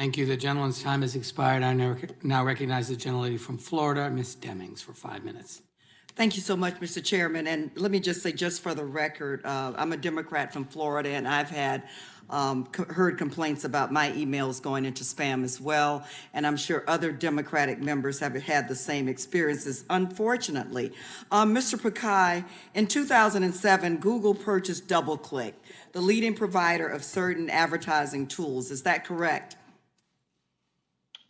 Thank you. The gentleman's time has expired. I now recognize the gentlelady from Florida, Ms. Demings, for five minutes. Thank you so much, Mr. Chairman. And let me just say, just for the record, uh, I'm a Democrat from Florida, and I've had um, co- heard complaints about my emails going into spam as well. And I'm sure other Democratic members have had the same experiences, unfortunately. Um, Mr. Pichai, in 2007, Google purchased DoubleClick, the leading provider of certain advertising tools. Is that correct?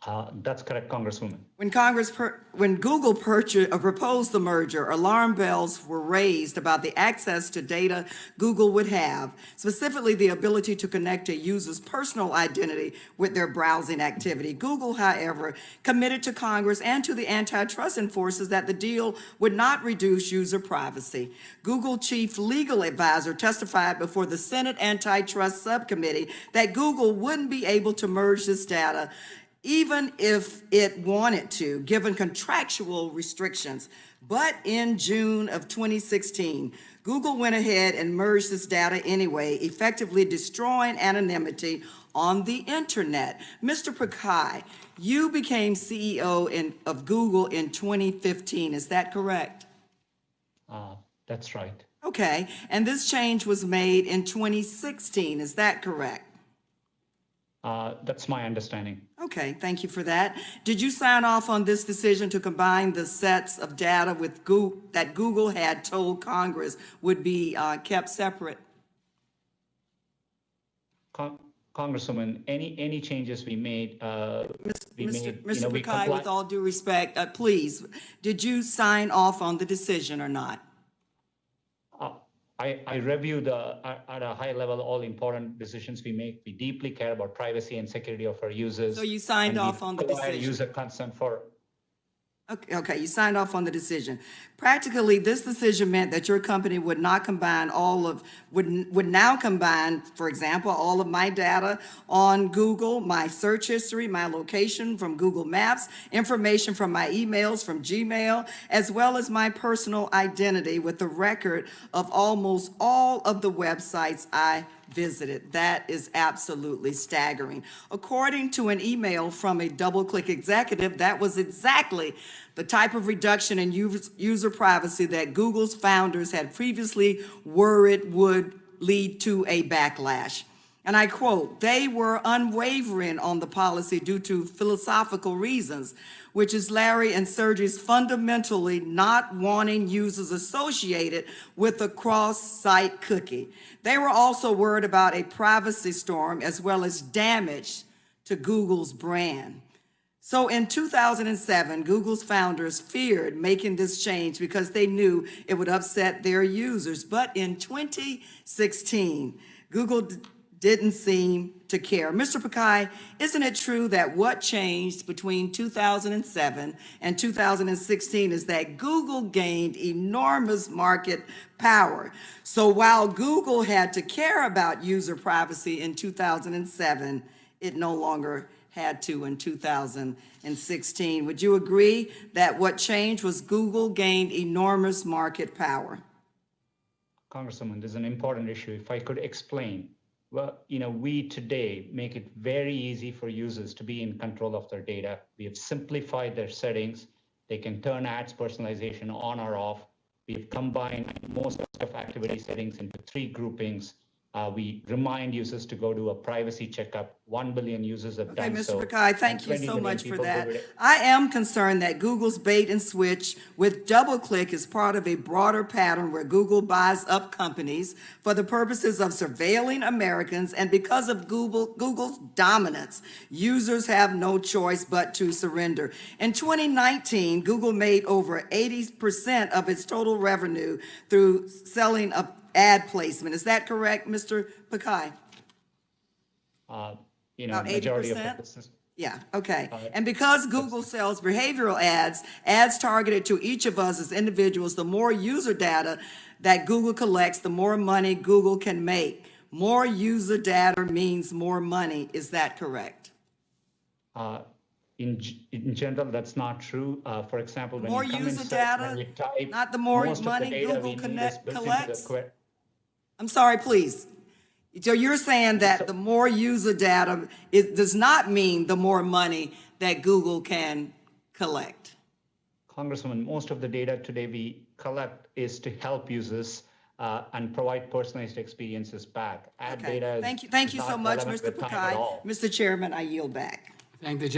Uh, That's correct, Congresswoman. When Congress, when Google purchased, uh, proposed the merger, alarm bells were raised about the access to data Google would have, specifically the ability to connect a user's personal identity with their browsing activity. Google, however, committed to Congress and to the antitrust enforcers that the deal would not reduce user privacy. Google chief legal advisor testified before the Senate Antitrust Subcommittee that Google wouldn't be able to merge this data even if it wanted to, given contractual restrictions. But in June of 2016, Google went ahead and merged this data anyway, effectively destroying anonymity on the internet. Mr. Pichai, you became CEO in, of Google in 2015, is that correct? Uh, That's right. Okay, and this change was made in 2016, is that correct? Uh, That's my understanding. Okay, thank you for that. Did you sign off on this decision to combine the sets of data with Google, that Google had told Congress would be uh, kept separate? Con- Congresswoman, any, any changes we made, uh, we Mr. made, you Mr. know, we Pichai, with all due respect, uh, please, did you sign off on the decision or not? I, I review the, at at a high level, all important decisions we make. We deeply care about privacy and security of our users. So you signed off on the decision? User consent for, Okay, okay, you signed off on the decision. Practically, this decision meant that your company would not combine all of, would, would now combine, for example, all of my data on Google, my search history, my location from Google Maps, information from my emails from Gmail, as well as my personal identity with the record of almost all of the websites I visited. That is absolutely staggering. According to an email from a DoubleClick executive, that was exactly the type of reduction in user privacy that Google's founders had previously worried would lead to a backlash. And I quote, "They were unwavering on the policy due to philosophical reasons, which is Larry and Sergey's fundamentally not wanting users associated with a cross-site cookie. They were also worried about a privacy storm as well as damage to Google's brand. So in 2007, Google's founders feared making this change because they knew it would upset their users. But in 2016, Google didn't seem to care. Mr. Pichai, isn't it true that what changed between 2007 and 2016 is that Google gained enormous market power? So while Google had to care about user privacy in 2007, it no longer had to in 2016. Would you agree that what changed was Google gained enormous market power? Congresswoman, this is an important issue. If I could explain, well, you know, we today make it very easy for users to be in control of their data. We have simplified their settings. They can turn ads personalization on or off. We've combined most of activity settings into three groupings. Uh, we remind users to go do a privacy checkup. 1 billion users have Okay, done so. Mr. Pichai, thank you so much for that. I am concerned that Google's bait and switch with DoubleClick is part of a broader pattern where Google buys up companies for the purposes of surveilling Americans, and because of Google, Google's dominance, users have no choice but to surrender. In 2019, Google made over 80% of its total revenue through selling of ad placement. Is that correct, Mr. Pichai? Uh, You know, About majority of 80%? the business. Yeah, okay. Uh, And because Google sells behavioral ads, ads targeted to each of us as individuals, the more user data that Google collects, the more money Google can make. More user data means more money. Is that correct? Uh, In, in general, that's not true. Uh, For example, when More you come user search, data, type, not the more of money Google we need is connect- built into the collects? Que- I'm sorry, please. So you're saying that the more user data, it does not mean the more money that Google can collect? Congresswoman, most of the data today we collect is to help users uh, and provide personalized experiences back. Ad Okay, data thank you, thank you so much, Mr. with Pichai. Mr. Chairman, I yield back. Thank the